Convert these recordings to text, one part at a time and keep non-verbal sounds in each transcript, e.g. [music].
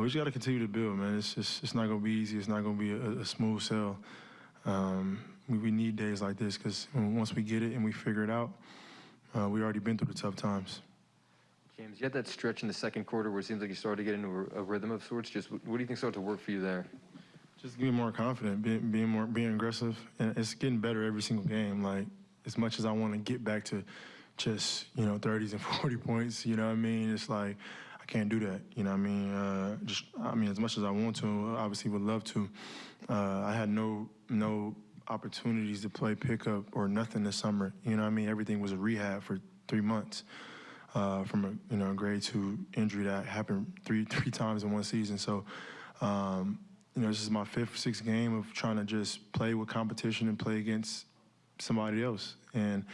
we just got to continue to build, man. It's just it's not gonna be easy. It's not gonna be a, a smooth sail. Um, we, we need days like this because once we get it and we figure it out, uh, we already been through the tough times. James, you had that stretch in the second quarter where it seems like you started to get into a, rhythm of sorts. Just what, do you think started to work for you there? Just being more confident, being, being more, being aggressive, and it's getting better every single game. Like as much as I want to get back to just you know 30s and 40 [laughs] points, you know what I mean? It's like can't do that. You know what I mean? Uh, just I mean, as much as I want to, obviously would love to. Uh, I had no no opportunities to play pickup or nothing this summer. You know what I mean? Everything was a rehab for three months. Uh, from a you know grade two injury that happened three [laughs] three times in one season. So um, you know, this is my fifth, sixth game of trying to just play with competition and play against somebody else. And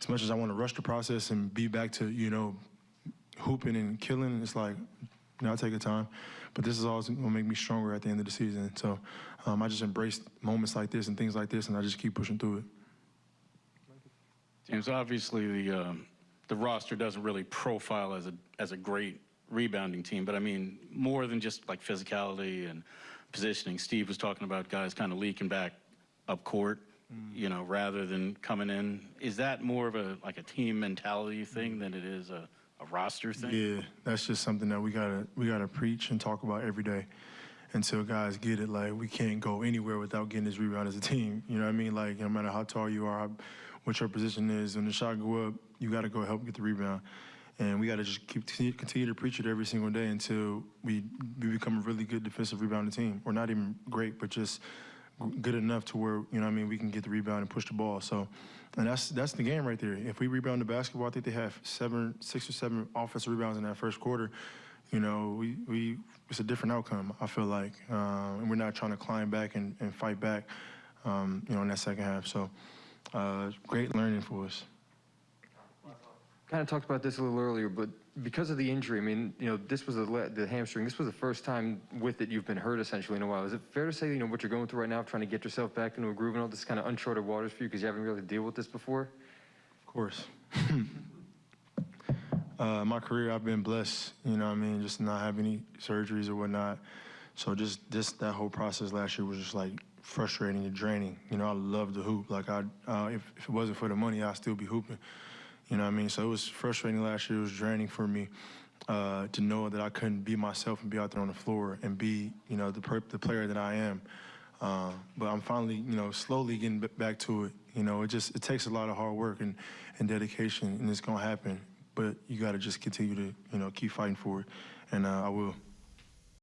as much as I want to rush the process and be back to, you know, hooping and killing, it's like, you know, I take a time. But this is always going to make me stronger at the end of the season. So um, I just embrace moments like this and things like this, and I just keep pushing through it. James, obviously the um, the roster doesn't really profile as a as a great rebounding team, but I mean more than just like physicality and positioning. Steve was talking about guys kind of leaking back up court, you know, rather than coming in. Is that more of a like a team mentality thing than it is a, a roster thing? Yeah, that's just something that we gotta we gotta preach and talk about every day until guys get it. Like we can't go anywhere without getting this rebound as a team. You know what I mean? Like no matter how tall you are, what your position is, when the shot go up, you gotta go help get the rebound. And we got to just keep continue to preach it every single day until we, we become a really good defensive rebounding team. Or not even great, but just good enough to where, you know I mean, we can get the rebound and push the ball. So, and that's that's the game right there. If we rebound the basketball, I think they have seven, six or seven offensive rebounds in that first quarter. You know, we, we it's a different outcome, I feel like. Uh, and we're not trying to climb back and, and fight back, um, you know, in that second half. So, uh, great learning for us kind of talked about this a little earlier, but because of the injury, I mean, you know, this was the, the hamstring. This was the first time with it you've been hurt essentially in a while. Is it fair to say, you know, what you're going through right now, trying to get yourself back into a groove and all this kind of uncharted waters for you because you haven't really dealt with this before? Of course. [laughs] uh, my career, I've been blessed. You know, what I mean, just not have any surgeries or whatnot. So just this, that whole process last year was just like frustrating and draining. You know, I love the hoop. Like I, uh, if, if it wasn't for the money, I'd still be hooping. You know what I mean? So it was frustrating last year. It was draining for me uh, to know that I couldn't be myself and be out there on the floor and be, you know, the, the player that I am. Uh, but I'm finally, you know, slowly getting back to it. You know, it just it takes a lot of hard work and, and dedication, and it's gonna happen. But you got to just continue to, you know, keep fighting for it, and uh, I will.